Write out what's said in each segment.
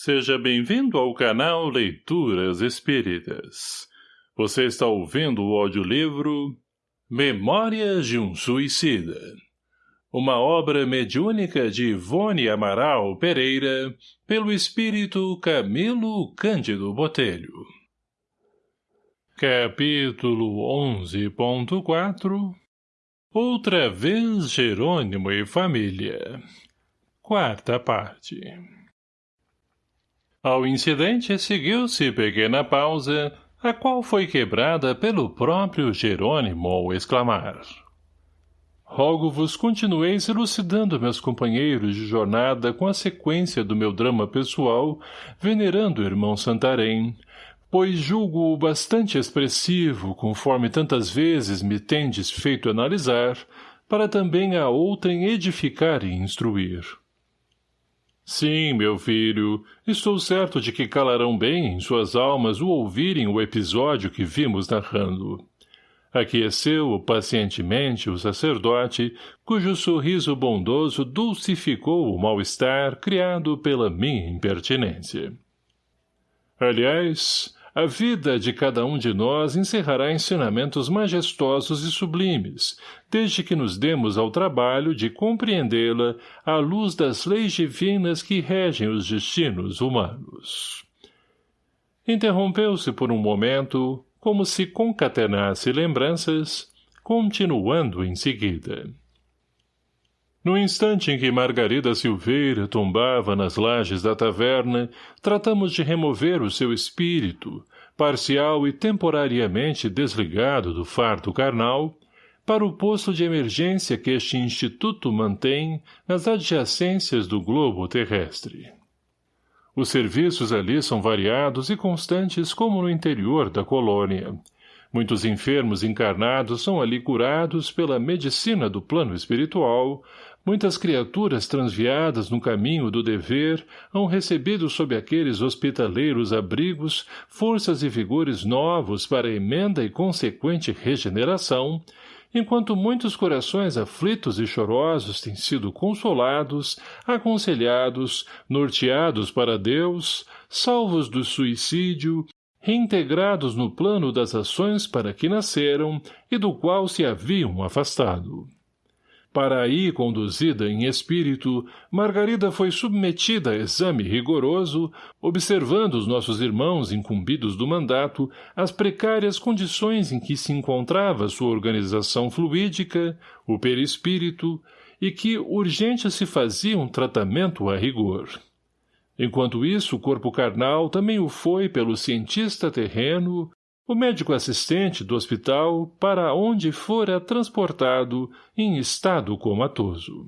Seja bem-vindo ao canal Leituras Espíritas. Você está ouvindo o audiolivro Memórias de um Suicida. Uma obra mediúnica de Ivone Amaral Pereira, pelo espírito Camilo Cândido Botelho. Capítulo 11.4 Outra vez Jerônimo e Família Quarta parte ao incidente seguiu-se pequena pausa, a qual foi quebrada pelo próprio Jerônimo ao exclamar. Rogo-vos continueis elucidando meus companheiros de jornada com a sequência do meu drama pessoal, venerando o irmão Santarém, pois julgo-o bastante expressivo, conforme tantas vezes me tendes feito analisar, para também a outrem edificar e instruir. Sim, meu filho, estou certo de que calarão bem em suas almas o ouvirem o episódio que vimos narrando. Aqueceu pacientemente o sacerdote, cujo sorriso bondoso dulcificou o mal-estar criado pela minha impertinência. Aliás, a vida de cada um de nós encerrará ensinamentos majestosos e sublimes, desde que nos demos ao trabalho de compreendê-la à luz das leis divinas que regem os destinos humanos. Interrompeu-se por um momento, como se concatenasse lembranças, continuando em seguida. No instante em que Margarida Silveira tombava nas lajes da taverna, tratamos de remover o seu espírito, parcial e temporariamente desligado do fardo carnal, para o posto de emergência que este instituto mantém nas adjacências do globo terrestre. Os serviços ali são variados e constantes como no interior da colônia. Muitos enfermos encarnados são ali curados pela medicina do plano espiritual, Muitas criaturas transviadas no caminho do dever hão recebido sob aqueles hospitaleiros abrigos forças e vigores novos para emenda e consequente regeneração, enquanto muitos corações aflitos e chorosos têm sido consolados, aconselhados, norteados para Deus, salvos do suicídio, reintegrados no plano das ações para que nasceram e do qual se haviam afastado. Para aí conduzida em espírito, Margarida foi submetida a exame rigoroso, observando os nossos irmãos incumbidos do mandato as precárias condições em que se encontrava sua organização fluídica, o perispírito, e que urgente se fazia um tratamento a rigor. Enquanto isso, o corpo carnal também o foi pelo cientista terreno, o médico assistente do hospital para onde fora transportado em estado comatoso.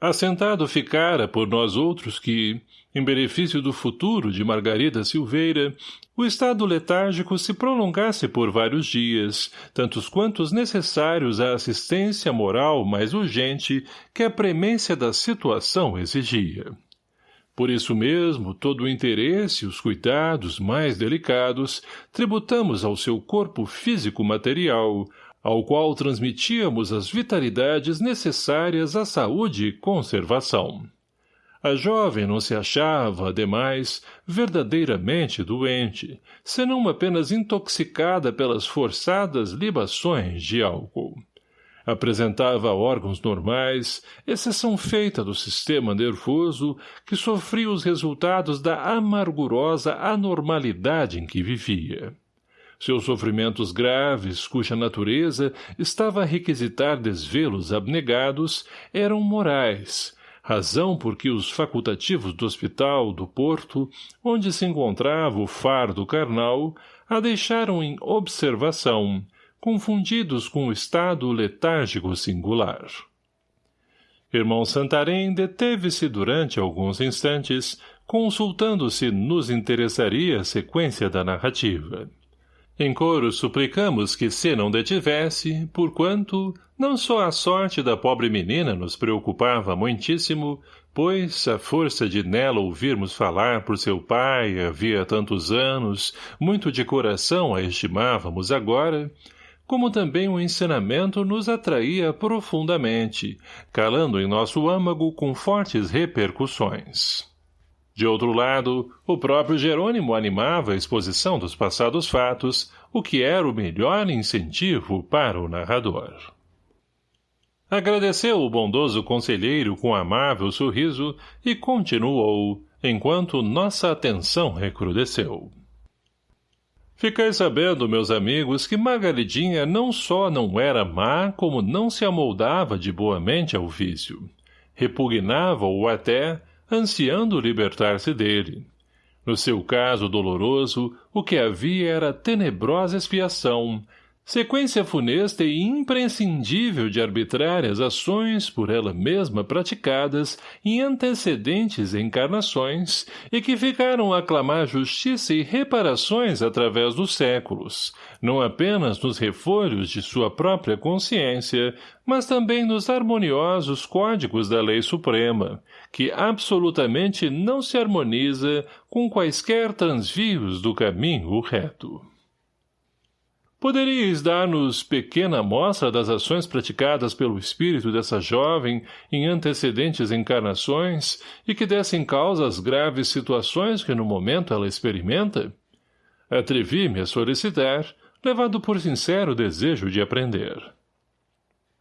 Assentado ficara por nós outros que, em benefício do futuro de Margarida Silveira, o estado letárgico se prolongasse por vários dias, tantos quantos necessários à assistência moral mais urgente que a premência da situação exigia. Por isso mesmo, todo o interesse e os cuidados mais delicados tributamos ao seu corpo físico-material, ao qual transmitíamos as vitalidades necessárias à saúde e conservação. A jovem não se achava, ademais, verdadeiramente doente, senão apenas intoxicada pelas forçadas libações de álcool apresentava órgãos normais, exceção feita do sistema nervoso que sofria os resultados da amargurosa anormalidade em que vivia. Seus sofrimentos graves, cuja natureza estava a requisitar desvelos abnegados, eram morais, razão por que os facultativos do hospital do Porto, onde se encontrava o fardo carnal, a deixaram em observação, confundidos com o estado letárgico singular. Irmão Santarém deteve-se durante alguns instantes, consultando se nos interessaria a sequência da narrativa. Em coro suplicamos que se não detivesse, porquanto, não só a sorte da pobre menina nos preocupava muitíssimo, pois, a força de nela ouvirmos falar por seu pai havia tantos anos, muito de coração a estimávamos agora, como também o ensinamento nos atraía profundamente, calando em nosso âmago com fortes repercussões. De outro lado, o próprio Jerônimo animava a exposição dos passados fatos, o que era o melhor incentivo para o narrador. Agradeceu o bondoso conselheiro com amável sorriso e continuou, enquanto nossa atenção recrudesceu. Ficai sabendo, meus amigos, que Margaridinha não só não era má, como não se amoldava de boamente ao vício. Repugnava-o até, ansiando libertar-se dele. No seu caso doloroso, o que havia era tenebrosa expiação, sequência funesta e imprescindível de arbitrárias ações por ela mesma praticadas em antecedentes encarnações e que ficaram a clamar justiça e reparações através dos séculos, não apenas nos refolhos de sua própria consciência, mas também nos harmoniosos códigos da lei suprema, que absolutamente não se harmoniza com quaisquer transvios do caminho reto. Poderíeis dar-nos pequena amostra das ações praticadas pelo espírito dessa jovem em antecedentes encarnações e que dessem causa às graves situações que no momento ela experimenta? Atrevi-me a solicitar, levado por sincero desejo de aprender.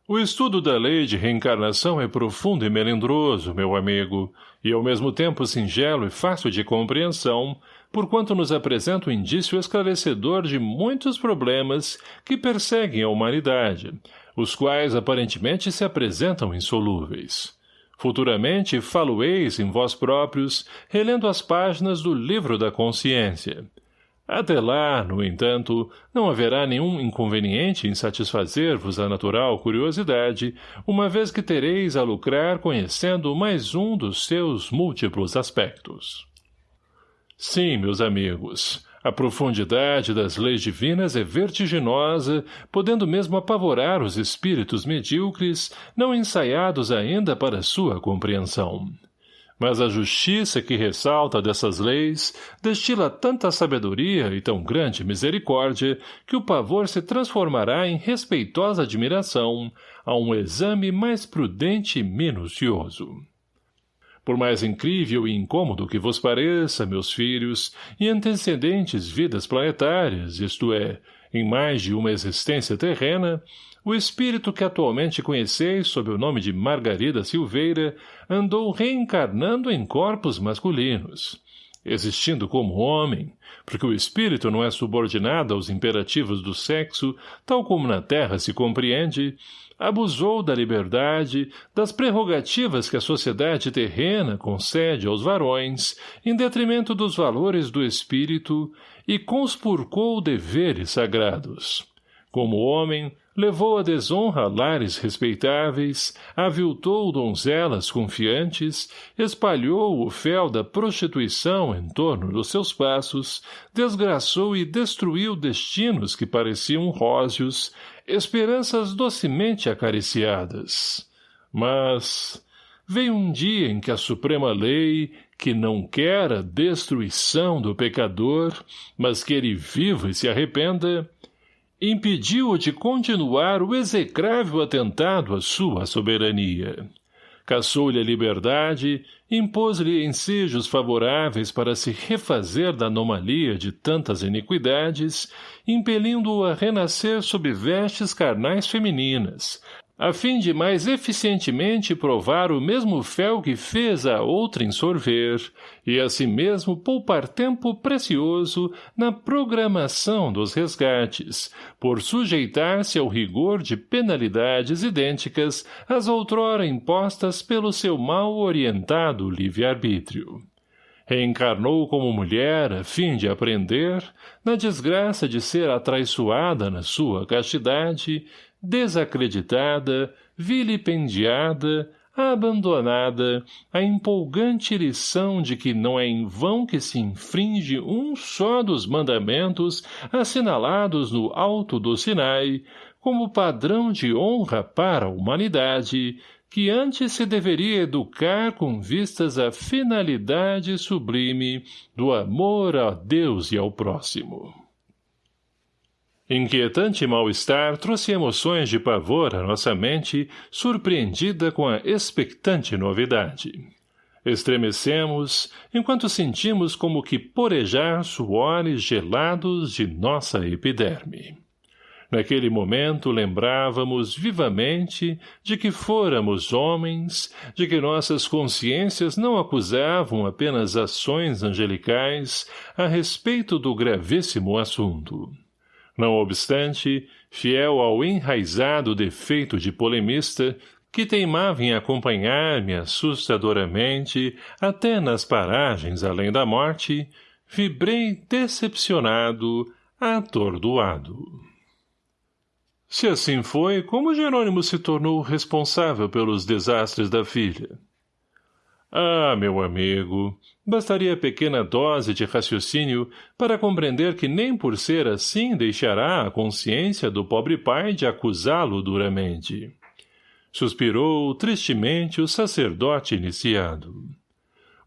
O estudo da lei de reencarnação é profundo e melindroso, meu amigo, e ao mesmo tempo singelo e fácil de compreensão, porquanto nos apresenta um indício esclarecedor de muitos problemas que perseguem a humanidade, os quais aparentemente se apresentam insolúveis. Futuramente falo-eis em vós próprios, relendo as páginas do livro da consciência. Até lá, no entanto, não haverá nenhum inconveniente em satisfazer-vos a natural curiosidade, uma vez que tereis a lucrar conhecendo mais um dos seus múltiplos aspectos. Sim, meus amigos, a profundidade das leis divinas é vertiginosa, podendo mesmo apavorar os espíritos medíocres, não ensaiados ainda para sua compreensão. Mas a justiça que ressalta dessas leis destila tanta sabedoria e tão grande misericórdia que o pavor se transformará em respeitosa admiração a um exame mais prudente e minucioso. Por mais incrível e incômodo que vos pareça, meus filhos, em antecedentes vidas planetárias, isto é, em mais de uma existência terrena, o espírito que atualmente conheceis sob o nome de Margarida Silveira andou reencarnando em corpos masculinos, existindo como homem, porque o espírito não é subordinado aos imperativos do sexo, tal como na Terra se compreende, abusou da liberdade, das prerrogativas que a sociedade terrena concede aos varões, em detrimento dos valores do espírito, e conspurcou deveres sagrados. Como homem, levou a desonra lares respeitáveis, aviltou donzelas confiantes, espalhou o fel da prostituição em torno dos seus passos, desgraçou e destruiu destinos que pareciam róseos, esperanças docemente acariciadas. Mas veio um dia em que a suprema lei, que não quer a destruição do pecador, mas que ele viva e se arrependa, impediu-o de continuar o execrável atentado à sua soberania. Caçou-lhe a liberdade, impôs-lhe ensejos favoráveis para se refazer da anomalia de tantas iniquidades, impelindo-o a renascer sob vestes carnais femininas, a fim de mais eficientemente provar o mesmo fel que fez a outrem sorver, e assim mesmo poupar tempo precioso na programação dos resgates, por sujeitar-se ao rigor de penalidades idênticas às outrora impostas pelo seu mal orientado livre-arbítrio. Reencarnou como mulher a fim de aprender, na desgraça de ser atraiçoada na sua castidade, desacreditada, vilipendiada, abandonada, a empolgante lição de que não é em vão que se infringe um só dos mandamentos assinalados no alto do Sinai, como padrão de honra para a humanidade, que antes se deveria educar com vistas à finalidade sublime do amor a Deus e ao próximo. Inquietante mal-estar trouxe emoções de pavor à nossa mente, surpreendida com a expectante novidade. Estremecemos, enquanto sentimos como que porejar suores gelados de nossa epiderme. Naquele momento lembrávamos vivamente de que fôramos homens, de que nossas consciências não acusavam apenas ações angelicais a respeito do gravíssimo assunto. Não obstante, fiel ao enraizado defeito de polemista, que teimava em acompanhar-me assustadoramente até nas paragens além da morte, vibrei decepcionado, atordoado. Se assim foi, como Jerônimo se tornou responsável pelos desastres da filha? Ah, meu amigo, bastaria pequena dose de raciocínio para compreender que nem por ser assim deixará a consciência do pobre pai de acusá-lo duramente. Suspirou tristemente o sacerdote iniciado.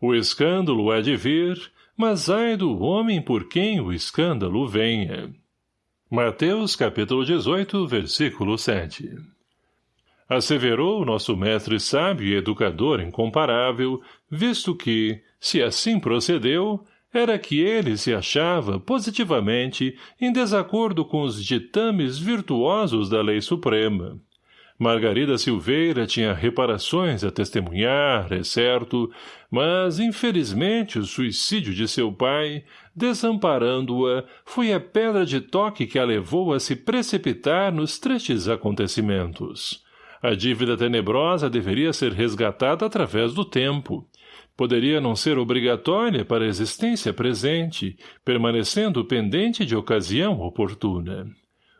O escândalo há de vir, mas ai do homem por quem o escândalo venha. Mateus capítulo 18, versículo 7 Asseverou nosso mestre sábio e educador incomparável, visto que, se assim procedeu, era que ele se achava, positivamente, em desacordo com os ditames virtuosos da lei suprema, Margarida Silveira tinha reparações a testemunhar, é certo, mas, infelizmente, o suicídio de seu pai, desamparando-a, foi a pedra de toque que a levou a se precipitar nos tristes acontecimentos. A dívida tenebrosa deveria ser resgatada através do tempo. Poderia não ser obrigatória para a existência presente, permanecendo pendente de ocasião oportuna.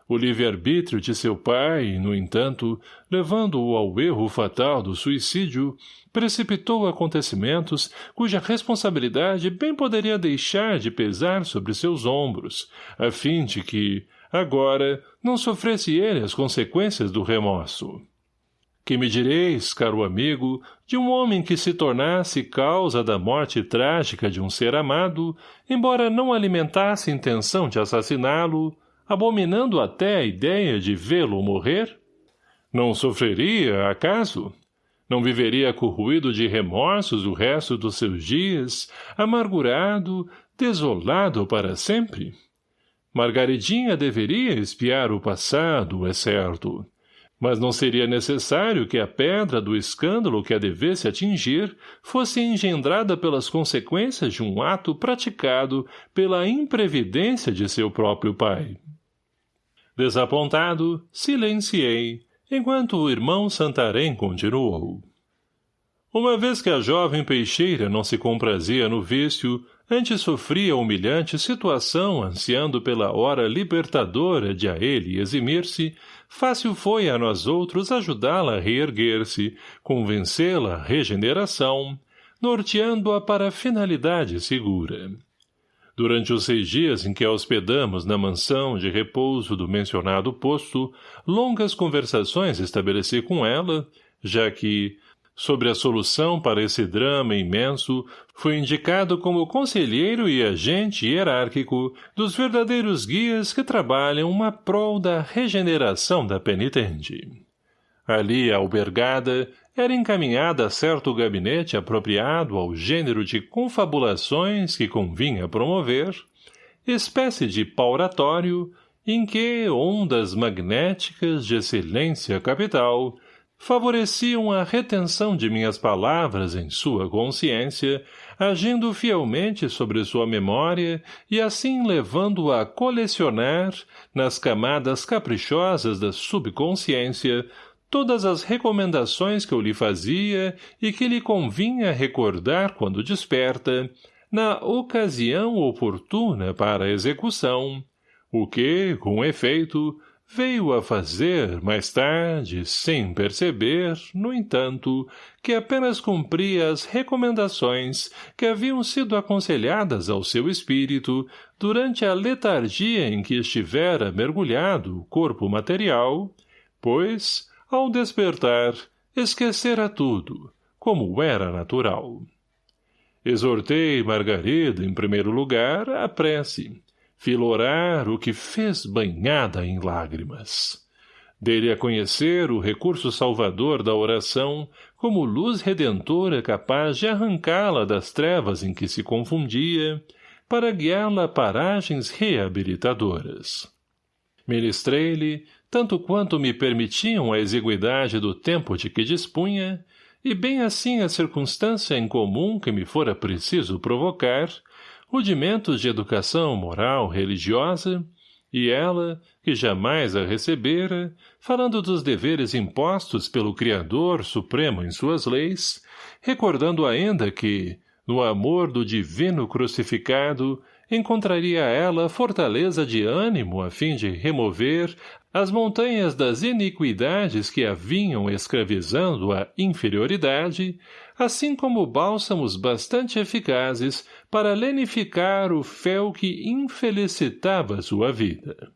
O livre-arbítrio de seu pai, no entanto, levando-o ao erro fatal do suicídio, precipitou acontecimentos cuja responsabilidade bem poderia deixar de pesar sobre seus ombros, a fim de que, agora, não sofresse ele as consequências do remorso. Que me direis, caro amigo, de um homem que se tornasse causa da morte trágica de um ser amado, embora não alimentasse intenção de assassiná-lo, abominando até a ideia de vê-lo morrer? Não sofreria, acaso? Não viveria corruído de remorsos o resto dos seus dias, amargurado, desolado para sempre? Margaridinha deveria espiar o passado, é certo. Mas não seria necessário que a pedra do escândalo que a devesse atingir fosse engendrada pelas consequências de um ato praticado pela imprevidência de seu próprio pai. Desapontado, silenciei, enquanto o irmão Santarém continuou. Uma vez que a jovem peixeira não se comprazia no vício, antes sofria humilhante situação ansiando pela hora libertadora de a ele eximir-se, fácil foi a nós outros ajudá-la a reerguer-se, convencê-la à regeneração, norteando-a para a finalidade segura. Durante os seis dias em que a hospedamos na mansão de repouso do mencionado posto, longas conversações estabeleci com ela, já que, sobre a solução para esse drama imenso, fui indicado como conselheiro e agente hierárquico dos verdadeiros guias que trabalham uma prol da regeneração da penitente. Ali albergada, era encaminhada a certo gabinete apropriado ao gênero de confabulações que convinha promover, espécie de pauratório em que ondas magnéticas de excelência capital favoreciam a retenção de minhas palavras em sua consciência, agindo fielmente sobre sua memória e assim levando-a a colecionar, nas camadas caprichosas da subconsciência, todas as recomendações que eu lhe fazia e que lhe convinha recordar quando desperta, na ocasião oportuna para a execução, o que, com efeito, veio a fazer, mais tarde, sem perceber, no entanto, que apenas cumpria as recomendações que haviam sido aconselhadas ao seu espírito durante a letargia em que estivera mergulhado o corpo material, pois, ao despertar, esquecera tudo, como era natural. Exortei Margarida, em primeiro lugar, a prece, filorar o que fez banhada em lágrimas. Dele a conhecer o recurso salvador da oração, como luz redentora capaz de arrancá-la das trevas em que se confundia, para guiá-la a paragens reabilitadoras. Ministrei-lhe, tanto quanto me permitiam a exiguidade do tempo de que dispunha, e bem assim a circunstância em comum que me fora preciso provocar, rudimentos de educação moral religiosa, e ela, que jamais a recebera, falando dos deveres impostos pelo Criador Supremo em suas leis, recordando ainda que, no amor do divino crucificado, encontraria ela fortaleza de ânimo a fim de remover as montanhas das iniquidades que a vinham escravizando a inferioridade, assim como bálsamos bastante eficazes para lenificar o fel que infelicitava sua vida.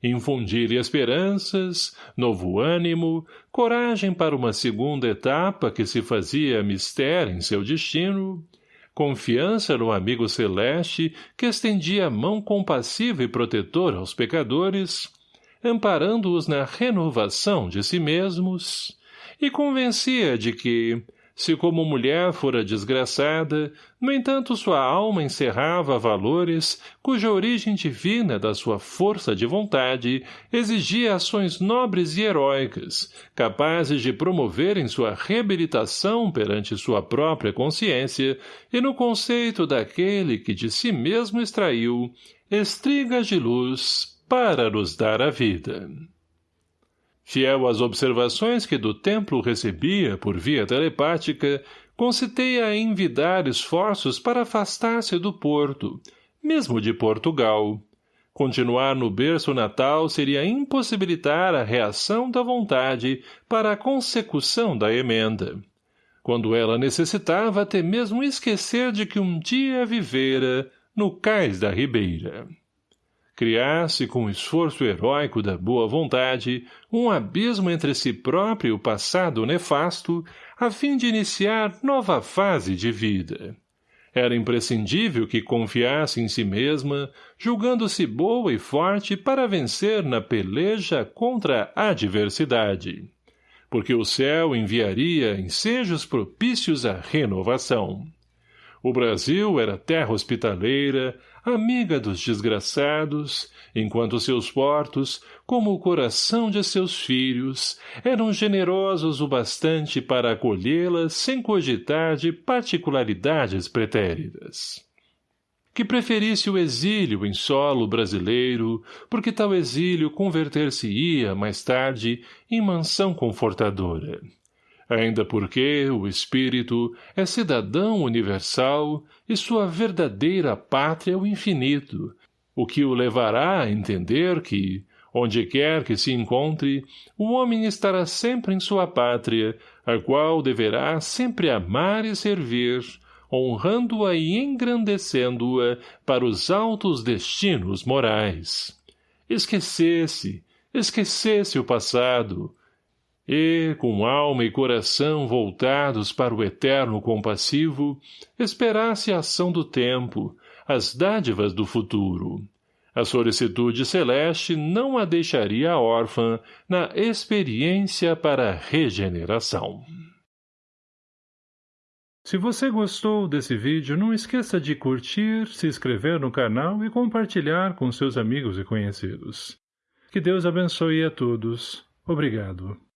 Infundir-lhe esperanças, novo ânimo, coragem para uma segunda etapa que se fazia mistério em seu destino, confiança no amigo celeste que estendia a mão compassiva e protetora aos pecadores, amparando-os na renovação de si mesmos, e convencia de que, se como mulher fora desgraçada, no entanto sua alma encerrava valores cuja origem divina da sua força de vontade exigia ações nobres e heróicas, capazes de promoverem sua reabilitação perante sua própria consciência e no conceito daquele que de si mesmo extraiu estrigas de luz para nos dar a vida. Fiel às observações que do templo recebia por via telepática, concitei a envidar esforços para afastar-se do porto, mesmo de Portugal. Continuar no berço natal seria impossibilitar a reação da vontade para a consecução da emenda. Quando ela necessitava até mesmo esquecer de que um dia vivera no cais da ribeira criasse com o esforço heróico da boa vontade um abismo entre si próprio e o passado nefasto, a fim de iniciar nova fase de vida. Era imprescindível que confiasse em si mesma, julgando-se boa e forte para vencer na peleja contra a adversidade. Porque o céu enviaria ensejos propícios à renovação. O Brasil era terra hospitaleira, amiga dos desgraçados, enquanto seus portos, como o coração de seus filhos, eram generosos o bastante para acolhê-las sem cogitar de particularidades pretéritas. Que preferisse o exílio em solo brasileiro, porque tal exílio converter-se-ia, mais tarde, em mansão confortadora ainda porque o espírito é cidadão universal e sua verdadeira pátria é o infinito, o que o levará a entender que, onde quer que se encontre, o homem estará sempre em sua pátria, a qual deverá sempre amar e servir, honrando-a e engrandecendo-a para os altos destinos morais. Esquecesse, esquecesse o passado, e, com alma e coração voltados para o eterno compassivo, esperasse a ação do tempo, as dádivas do futuro. A solicitude celeste não a deixaria órfã na experiência para regeneração. Se você gostou desse vídeo, não esqueça de curtir, se inscrever no canal e compartilhar com seus amigos e conhecidos. Que Deus abençoe a todos. Obrigado.